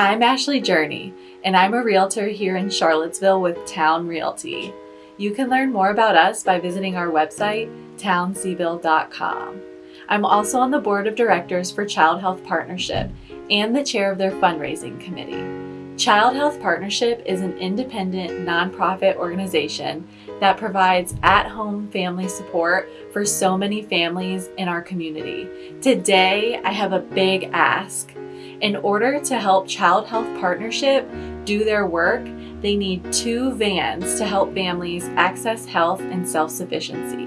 I'm Ashley Journey, and I'm a realtor here in Charlottesville with Town Realty. You can learn more about us by visiting our website, townseville.com. I'm also on the board of directors for Child Health Partnership and the chair of their fundraising committee. Child Health Partnership is an independent nonprofit organization that provides at-home family support for so many families in our community. Today, I have a big ask. In order to help Child Health Partnership do their work, they need two vans to help families access health and self-sufficiency.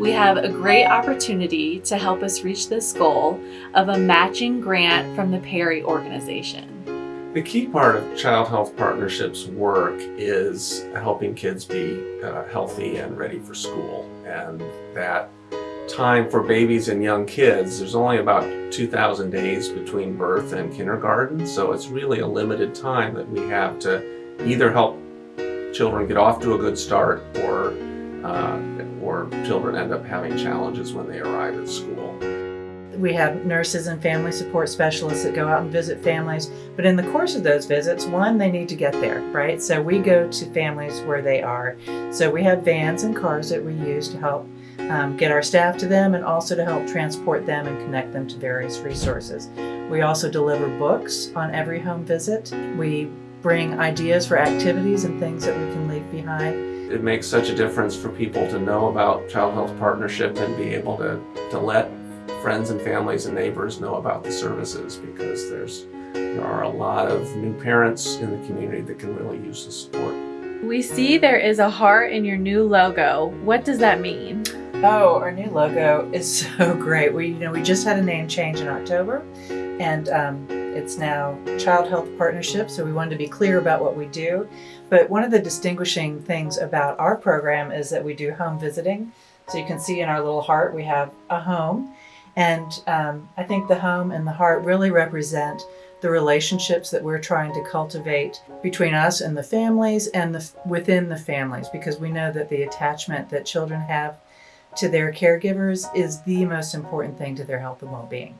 We have a great opportunity to help us reach this goal of a matching grant from the Perry organization. The key part of Child Health Partnership's work is helping kids be uh, healthy and ready for school. And that time for babies and young kids, there's only about 2,000 days between birth and kindergarten. So it's really a limited time that we have to either help children get off to a good start or, uh, or children end up having challenges when they arrive at school. We have nurses and family support specialists that go out and visit families. But in the course of those visits, one, they need to get there, right? So we go to families where they are. So we have vans and cars that we use to help um, get our staff to them and also to help transport them and connect them to various resources. We also deliver books on every home visit. We bring ideas for activities and things that we can leave behind. It makes such a difference for people to know about Child Health Partnership and be able to, to let friends and families and neighbors know about the services because there's there are a lot of new parents in the community that can really use the support. We see there is a heart in your new logo. What does that mean? Oh, our new logo is so great. We, you know, we just had a name change in October and um, it's now Child Health Partnership, so we wanted to be clear about what we do. But one of the distinguishing things about our program is that we do home visiting. So you can see in our little heart we have a home and um, I think the home and the heart really represent the relationships that we're trying to cultivate between us and the families and the, within the families because we know that the attachment that children have to their caregivers is the most important thing to their health and well-being.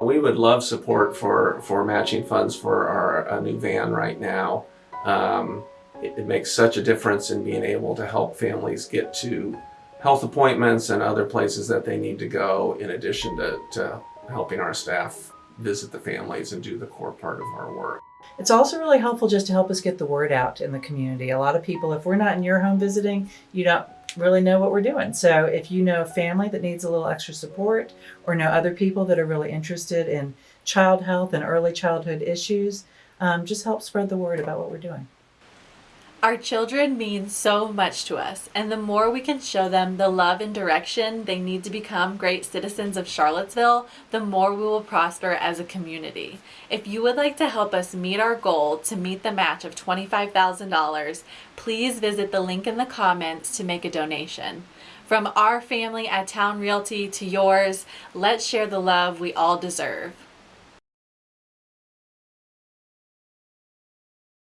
We would love support for, for matching funds for our new van right now. Um, it, it makes such a difference in being able to help families get to health appointments and other places that they need to go in addition to, to helping our staff visit the families and do the core part of our work. It's also really helpful just to help us get the word out in the community. A lot of people, if we're not in your home visiting, you don't really know what we're doing. So if you know a family that needs a little extra support or know other people that are really interested in child health and early childhood issues, um, just help spread the word about what we're doing. Our children mean so much to us, and the more we can show them the love and direction they need to become great citizens of Charlottesville, the more we will prosper as a community. If you would like to help us meet our goal to meet the match of $25,000, please visit the link in the comments to make a donation. From our family at Town Realty to yours, let's share the love we all deserve.